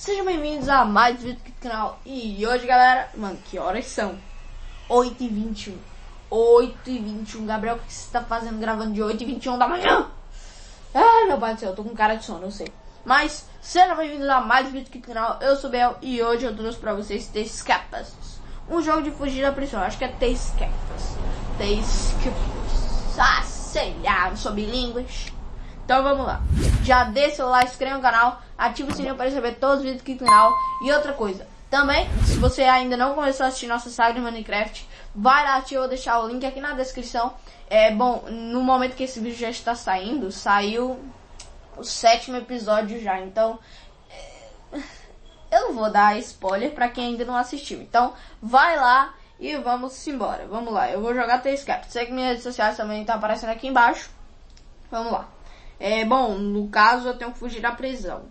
Sejam bem-vindos a mais um vídeo do canal. E hoje, galera, mano, que horas são? 8h21. 8h21. Gabriel, o que você tá fazendo gravando de 8h21 da manhã? Ai, meu pai do céu, eu tô com cara de sono, eu sei. Mas, sejam bem-vindos a mais um vídeo do canal. Eu sou o Bel e hoje eu trouxe pra vocês The Escapas. Um jogo de fugir da prisão. Acho que é The Escapas. The Escapas. Ah, sei lá, não sou bilíngues. Então vamos lá. Já dê seu like, inscreva no canal, ative o sininho para receber todos os vídeos aqui do canal. E outra coisa, também, se você ainda não começou a assistir nossa saga de Minecraft, vai lá, eu vou deixar o link aqui na descrição. É bom, no momento que esse vídeo já está saindo, saiu o sétimo episódio já, então é, eu não vou dar spoiler para quem ainda não assistiu. Então, vai lá e vamos embora. Vamos lá, eu vou jogar T-Scape. Sei que minhas redes sociais também estão tá aparecendo aqui embaixo. Vamos lá. É, bom, no caso eu tenho que fugir da prisão.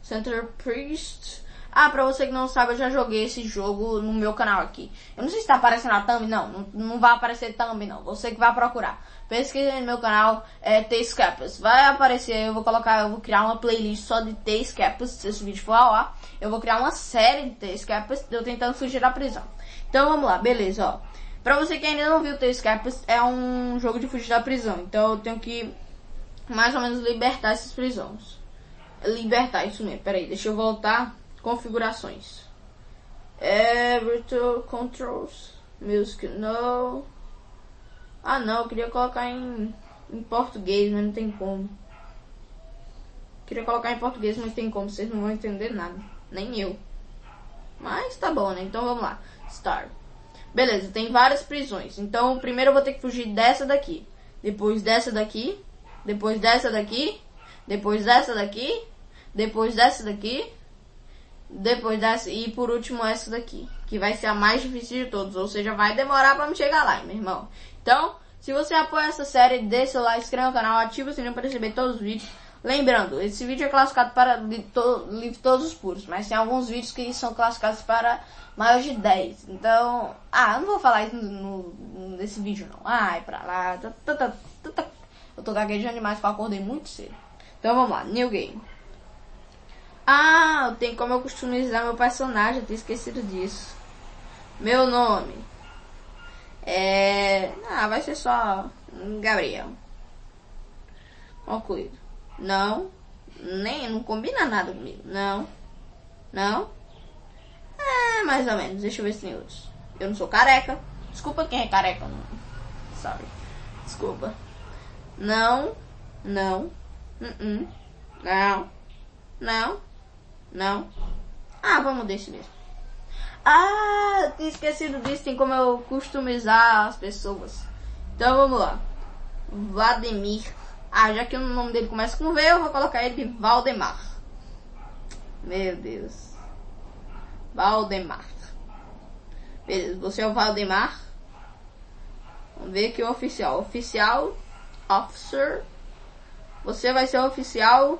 Center Priest. Ah, pra você que não sabe, eu já joguei esse jogo no meu canal aqui. Eu não sei se tá aparecendo a thumb, não. Não, não vai aparecer thumb, não. Você que vai procurar. Pesquisa no meu canal, é T-Scapas. Vai aparecer, eu vou colocar, eu vou criar uma playlist só de T-Scapas, se esse vídeo for ao ar. Eu vou criar uma série de T-Scapas, eu tentando fugir da prisão. Então vamos lá, beleza, ó. Pra você que ainda não viu T-Scapas, é um jogo de fugir da prisão. Então eu tenho que mais ou menos libertar esses prisões. Libertar, isso mesmo. Peraí, deixa eu voltar. Configurações. É, virtual controls. Music, no. Ah, não, eu queria colocar em, em português, mas não tem como. Queria colocar em português, mas não tem como. Vocês não vão entender nada. Nem eu. Mas tá bom, né? Então vamos lá. Start. Beleza, tem várias prisões. Então, primeiro eu vou ter que fugir dessa daqui. Depois dessa daqui depois dessa daqui, depois dessa daqui, depois dessa daqui, depois dessa e por último essa daqui, que vai ser a mais difícil de todos, ou seja, vai demorar para me chegar lá, meu irmão. Então, se você apoia essa série, deixa seu like, inscreva no canal, ativa o sininho para receber todos os vídeos. Lembrando, esse vídeo é classificado para livre todos os puros, mas tem alguns vídeos que são classificados para maior de 10. Então, ah, eu não vou falar isso no, no, nesse vídeo não. Ai, pra lá, tá, tá, tá, tá, tá eu tô gaguejando demais porque eu acordei muito cedo. Então vamos lá, new game. Ah, tem como eu customizar meu personagem, eu tinha esquecido disso. Meu nome. É. Ah, vai ser só Gabriel. Concluído. Não. Nem, não combina nada comigo. Não. Não. É, mais ou menos. Deixa eu ver se tem outros. Eu não sou careca. Desculpa quem é careca. Não. Sorry. Desculpa. Não, não, uh -uh. não, não, não. Ah, vamos desse mesmo. Ah, tinha esquecido disso, tem como eu customizar as pessoas. Então vamos lá. Vladimir. Ah, já que o nome dele começa com V, eu vou colocar ele de Valdemar. Meu Deus. Valdemar. Beleza, você é o Valdemar. Vamos ver aqui o oficial. Oficial Officer. Você vai ser oficial.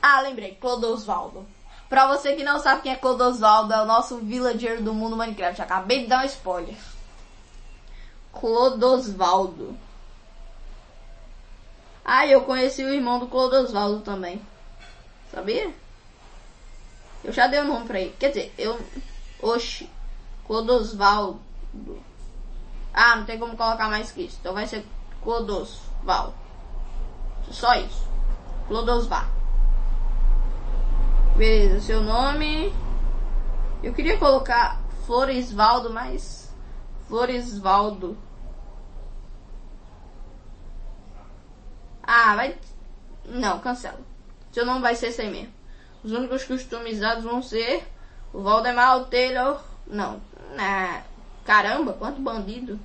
Ah, lembrei, Clodosvaldo. Pra você que não sabe quem é Clodosvaldo, é o nosso villager do mundo Minecraft. Acabei de dar um spoiler. Clodosvaldo. Ah, eu conheci o irmão do Clodosvaldo também. Sabia? Eu já dei o um nome pra ele. Quer dizer, eu. Oxi. Clodosvaldo. Ah, não tem como colocar mais que isso. Então vai ser Clodosval. Só isso. Clodosval. Beleza, seu nome. Eu queria colocar Floresvaldo, mas. Floresvaldo. Ah, vai. Não, cancela. Seu nome vai ser aí mesmo. Os únicos customizados vão ser o Valdemar, o Taylor. Não. Ah, caramba, quanto bandido.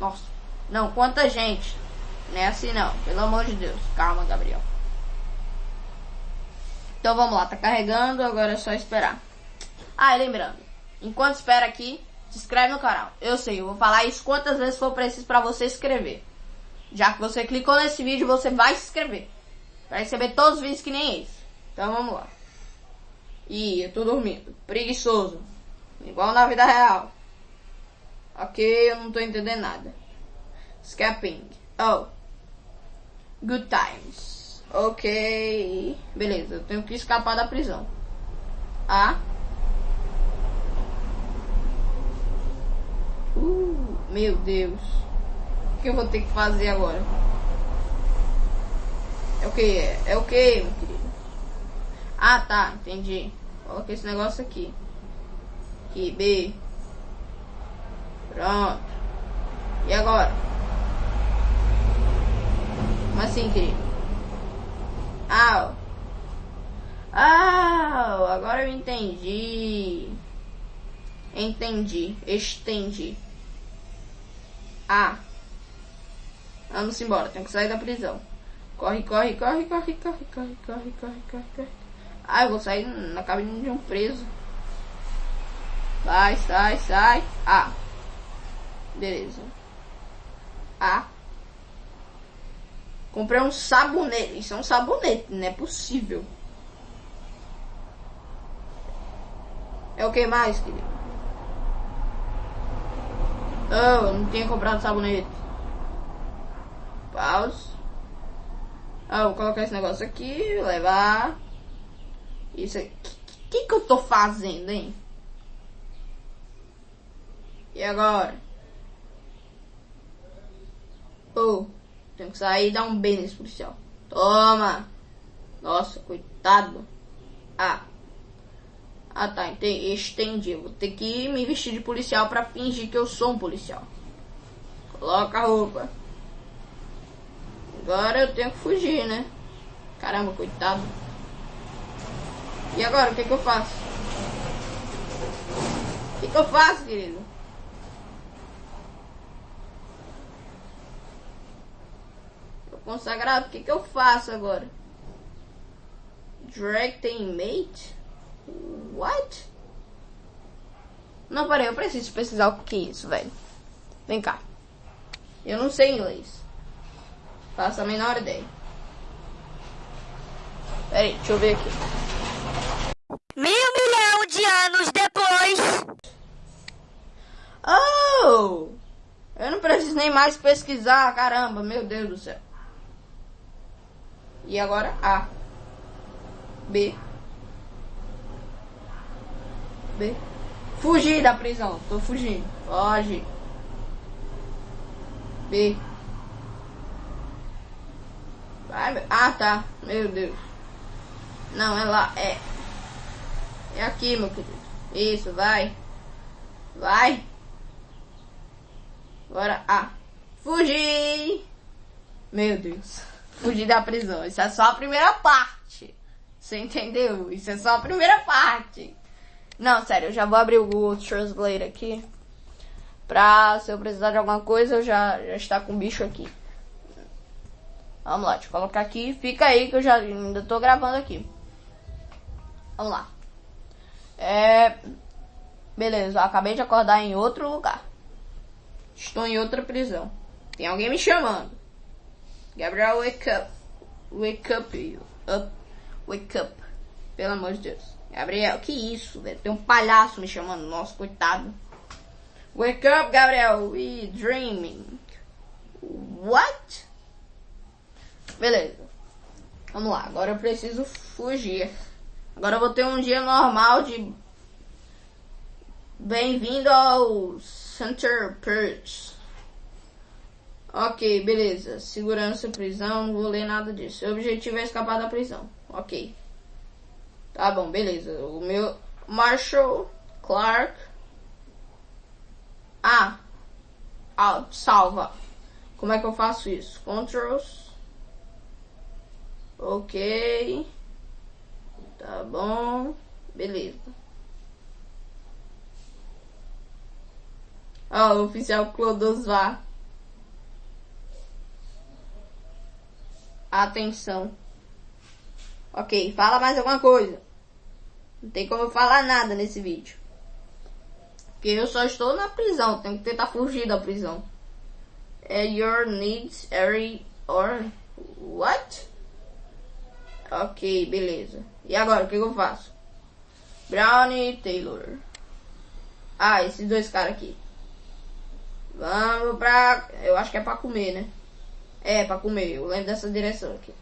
Nossa. Não, quanta gente. Não é assim não, pelo amor de Deus. Calma, Gabriel. Então vamos lá, tá carregando, agora é só esperar. Ah, e lembrando, enquanto espera aqui, se inscreve no canal. Eu sei, eu vou falar isso quantas vezes for preciso para você se inscrever. Já que você clicou nesse vídeo, você vai se inscrever. Pra receber todos os vídeos que nem esse. Então vamos lá. Ih, eu tô dormindo. Preguiçoso. Igual na vida real. Ok, eu não tô entendendo nada. Escaping. Oh. Good times. Ok. Beleza, eu tenho que escapar da prisão. A. Uh, meu Deus. O que eu vou ter que fazer agora? É o que? É o que, meu querido? Ah, tá, entendi. Coloca esse negócio aqui. Aqui, B. Pronto. E agora? Como assim? Ah, ah, agora eu entendi. Entendi. Estendi. Ah. Vamos embora. Tenho que sair da prisão. Corre, corre, corre, corre, corre, corre, corre, corre, corre, corre. Ah, eu vou sair na cabine de um preso. Vai, sai, sai. Ah. Beleza. Ah. Comprei um sabonete. Isso é um sabonete, não é possível. É o que mais, querido? Oh, não tinha comprado sabonete. Pause. Ah, vou colocar esse negócio aqui, levar. Isso aqui. O que, que eu tô fazendo, hein? E agora? Oh, tenho que sair e dar um beijo nesse policial. Toma! Nossa, coitado. Ah. Ah tá, estendi. Vou ter que me vestir de policial pra fingir que eu sou um policial. Coloca a roupa. Agora eu tenho que fugir, né? Caramba, coitado. E agora, o que, que eu faço? O que, que eu faço, querido? Tô consagrado, o que, que eu faço agora? Drag tem mate? What? Não, peraí, eu preciso pesquisar o que é isso, velho. Vem cá. Eu não sei inglês. Faço a menor ideia. Peraí, deixa eu ver aqui. Mil milhão de anos depois. Oh! Eu não preciso nem mais pesquisar, caramba, meu Deus do céu. E agora A. B. B. Fugir da prisão. Tô fugindo. Foge. B. Vai, ah, tá. Meu Deus. Não, é lá. É. É aqui, meu querido. Isso, vai. Vai. Agora, ah. Fugir. Meu Deus. Fugir da prisão. Isso é só a primeira parte. Você entendeu? Isso é só a primeira parte. Não, sério, eu já vou abrir o Google Translate aqui. Pra, se eu precisar de alguma coisa, eu já, já está com o bicho aqui. Vamos lá, deixa eu colocar aqui. Fica aí que eu já ainda tô gravando aqui. Vamos lá. É... Beleza, acabei de acordar em outro lugar. Estou em outra prisão. Tem alguém me chamando. Gabriel, wake up. Wake up, you. Up. Wake up. Pelo amor de Deus. Gabriel, que isso, velho? Tem um palhaço me chamando. Nossa, coitado. Wake up, Gabriel. We dreaming. What? Beleza. Vamos lá. Agora eu preciso fugir. Agora eu vou ter um dia normal de... Bem-vindo ao Center Perch. Ok, beleza. Segurança, prisão, não vou ler nada disso. O objetivo é escapar da prisão. Ok. Tá bom, beleza. O meu Marshall Clark. Ah. ah salva. Como é que eu faço isso? Controls. Ok. Tá bom. Beleza. Ó, oh, oficial Clodosvar. Atenção. Ok, fala mais alguma coisa. Não tem como eu falar nada nesse vídeo. Porque eu só estou na prisão. Tenho que tentar fugir da prisão. É your needs area or what? Ok, beleza. E agora, o que, eu faço? Brownie Taylor. Ah, esses dois caras aqui. Vamos pra... Eu acho que é pra comer, né? É, pra comer. Eu lembro dessa direção aqui.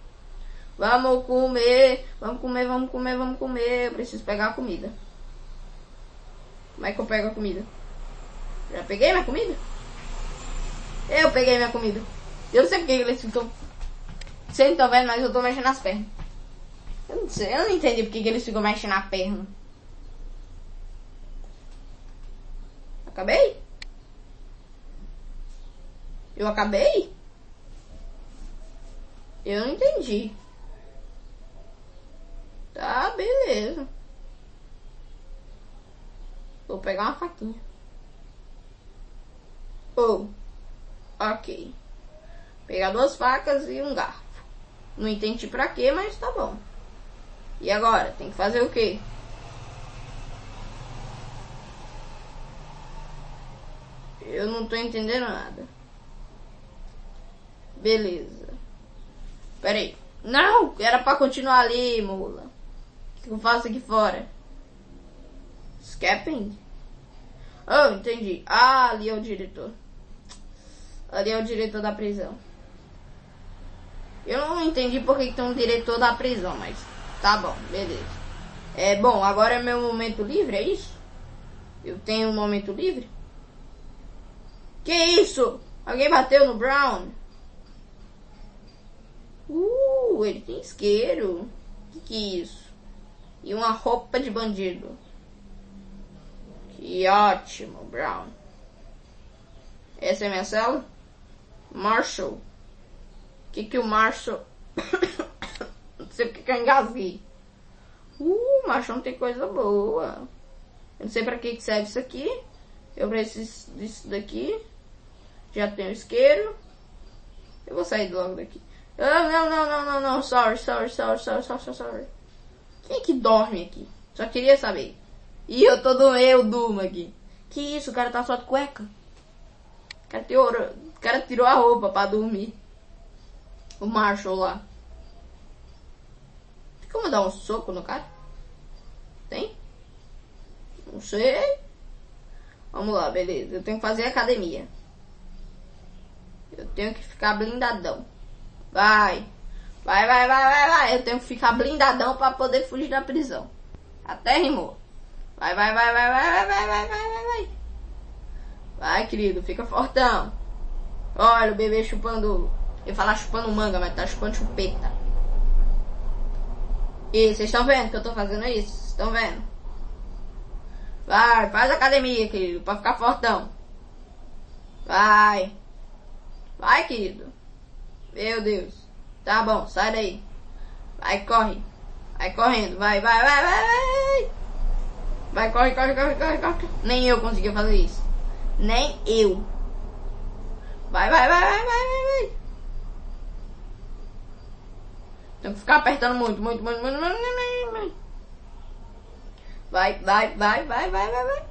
Vamos comer, vamos comer, vamos comer, vamos comer. Eu preciso pegar a comida. Como é que eu pego a comida? Já peguei minha comida? Eu peguei minha comida. Eu não sei porque eles ficam. Não estão vendo, mas eu tô mexendo nas pernas. Eu não sei, eu não entendi porque que eles ficam mexendo na perna. Acabei? Eu acabei? Eu não entendi. Tá, beleza. Vou pegar uma faquinha. Oh, ok. Pegar duas facas e um garfo. Não entendi pra quê, mas tá bom. E agora? Tem que fazer o quê? Eu não tô entendendo nada. Beleza. Pera aí. Não! Era pra continuar ali, mula. O que eu faço aqui fora? Scapping? Oh, entendi. Ah, ali é o diretor. Ali é o diretor da prisão. Eu não entendi porque que tem um diretor da prisão, mas tá bom, beleza. É bom, agora é meu momento livre, é isso? Eu tenho um momento livre? Que isso? Alguém bateu no Brown? Ele tem isqueiro. Que que é isso? E uma roupa de bandido. Que ótimo, Brown. Essa é minha cela? Marshall. O que que o Marshall... não sei porque que eu engasguei. Uh, Marshall não tem coisa boa. Eu não sei pra que que serve isso aqui. Eu preciso disso daqui. Já tenho isqueiro. Eu vou sair logo daqui. Ah, não, não, não, não, não. Sorry, sorry, sorry, sorry, sorry, sorry. Quem é que dorme aqui? Só queria saber. E eu tô do eu durmo aqui. Que isso, o cara tá só de cueca. O cara tirou, o cara tirou a roupa pra dormir. O Marshall lá. Tem como dar um soco no cara? Tem? Não sei. Vamos lá, beleza. Eu tenho que fazer academia. Eu tenho que ficar blindadão. Vai. Vai, vai, vai, vai, vai. Eu tenho que ficar blindadão pra poder fugir da prisão. Até rimou. Vai, vai, vai, vai, vai, vai, vai, vai, vai, vai, vai. Vai, querido, fica fortão. Olha o bebê chupando. Eu falar chupando manga, mas tá chupando chupeta. E vocês estão vendo que eu tô fazendo isso? Estão vendo? Vai, faz academia, querido, pra ficar fortão. Vai. Vai, querido. Meu Deus. Tá bom, sai daí. Vai, corre. Vai correndo. Vai, vai, vai, vai, vai. Vai, corre, corre, corre, corre, corre. Nem eu consegui fazer isso. Nem eu. Vai, vai, vai, vai, vai, vai, vai. Tem que ficar apertando muito, muito, muito, muito, muito, muito, muito. Vai, vai, vai, vai, vai, vai, vai.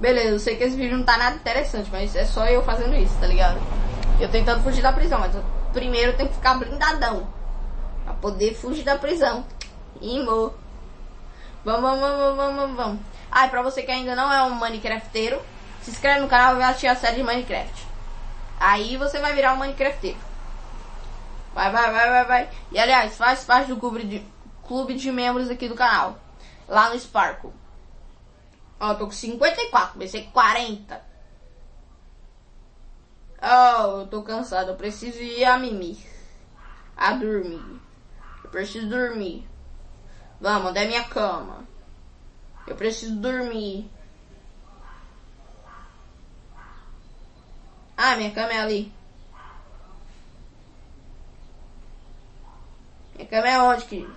Beleza, eu sei que esse vídeo não tá nada interessante, mas é só eu fazendo isso, tá ligado? Eu tentando fugir da prisão, mas eu, primeiro eu tenho que ficar blindadão. Pra poder fugir da prisão. Imo. Vamos, vamos, vamos, vamos, vamos. Ah, e pra você que ainda não é um Minecrafteiro, se inscreve no canal e vai assistir a série de Minecraft. Aí você vai virar um Minecrafteiro. Vai, vai, vai, vai, vai. E aliás, faz parte do clube de, clube de membros aqui do canal. Lá no Sparkle. Ó, tô com 54, vai ser 40. Oh, eu tô cansado, eu preciso ir a mimir. A dormir. Eu preciso dormir. Vamos, é minha cama? Eu preciso dormir. Ah, minha cama é ali. Minha cama é onde, querido?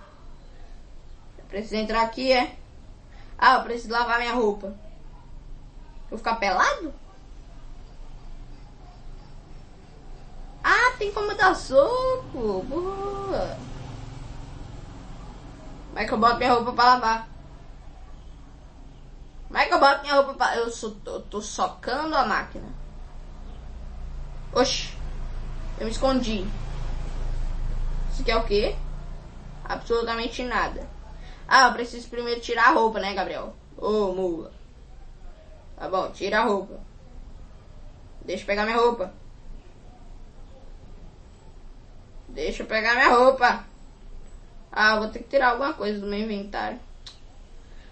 Eu preciso entrar aqui, é? Ah, eu preciso lavar minha roupa. Vou ficar pelado? Como dar soco. Boa. Como é que eu boto minha roupa pra lavar? Como é que eu boto minha roupa pra... Eu sou, tô, socando a máquina. Oxi. Eu me escondi. Isso aqui é o quê? Absolutamente nada. Ah, eu preciso primeiro tirar a roupa, né, Gabriel? Ô, oh, mula. Tá bom, tira a roupa. Deixa eu pegar minha roupa. Deixa eu pegar minha roupa. Ah, vou ter que tirar alguma coisa do meu inventário.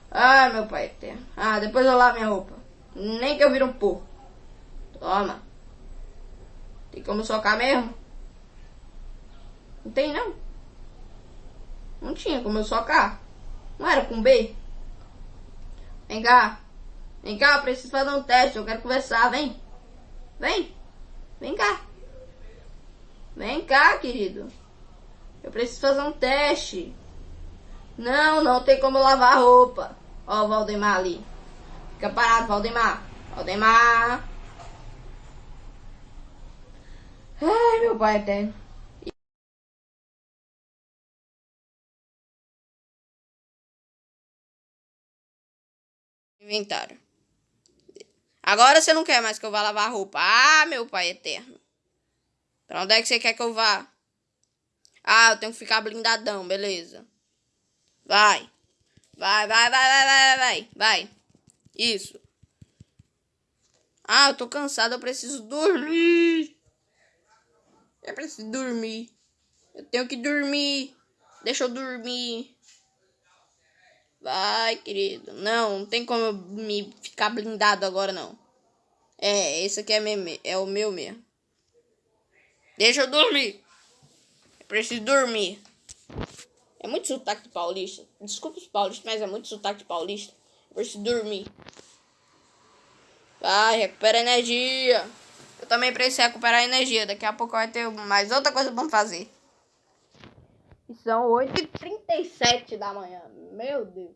Ah, meu pai eterno. Ah, depois eu lavo minha roupa. Nem que eu vire um porco. Toma. Tem como socar mesmo? Não tem não. Não tinha como eu socar. Não era com B? Vem cá. Vem cá, eu preciso fazer um teste. Eu quero conversar. Vem. Vem. Vem cá. Vem cá, querido. Eu preciso fazer um teste. Não, não tem como lavar a roupa. Ó o Valdemar ali. Fica parado, Valdemar. Valdemar. Ai, meu pai eterno. Inventário. Agora você não quer mais que eu vá lavar a roupa. Ah, meu pai eterno. Pra onde é que você quer que eu vá? Ah, eu tenho que ficar blindadão, beleza. Vai. Vai, vai, vai, vai, vai, vai, vai. Isso. Ah, eu tô cansado, eu preciso dormir. Eu preciso dormir. Eu tenho que dormir. Deixa eu dormir. Vai, querido. Não, não tem como eu me ficar blindado agora, não. É, esse aqui é, meu, é o meu mesmo. Deixa eu dormir. Eu preciso dormir. É muito sotaque de paulista. Desculpa os paulistas, mas é muito sotaque de paulista. Eu preciso dormir. Vai, recupera energia. Eu também preciso recuperar energia. Daqui a pouco vai ter mais outra coisa pra fazer. São 8h37 da manhã. Meu Deus.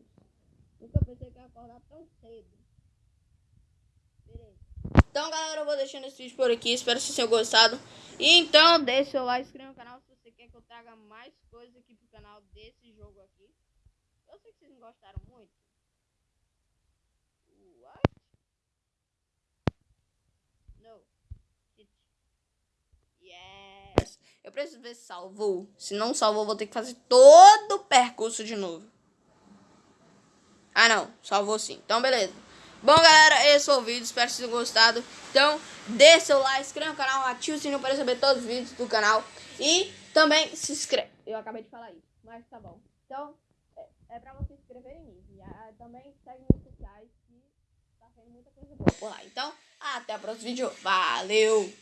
Nunca pensei que ia acordar tão cedo. Beleza. Então, galera, eu vou deixando esse vídeo por aqui. Espero que vocês tenham gostado. Então, deixe seu like, inscreva no canal se você quer que eu traga mais coisas aqui pro canal desse jogo aqui. Eu sei que vocês não gostaram muito. What? No. Yes. Eu preciso ver se salvou. Se não salvou, vou ter que fazer todo o percurso de novo. Ah, não. Salvou sim. Então, beleza. Bom, galera, esse foi o vídeo. Espero que vocês tenham gostado. Então, dê seu like, inscreva no canal, ative o sininho para receber todos os vídeos do canal. E também se inscreve. Eu acabei de falar isso, mas tá bom. Então, é, é pra você se inscrever em mim. E ah, também segue nos sociais que tá sendo muita coisa boa por lá. Então, até o próximo vídeo. Valeu!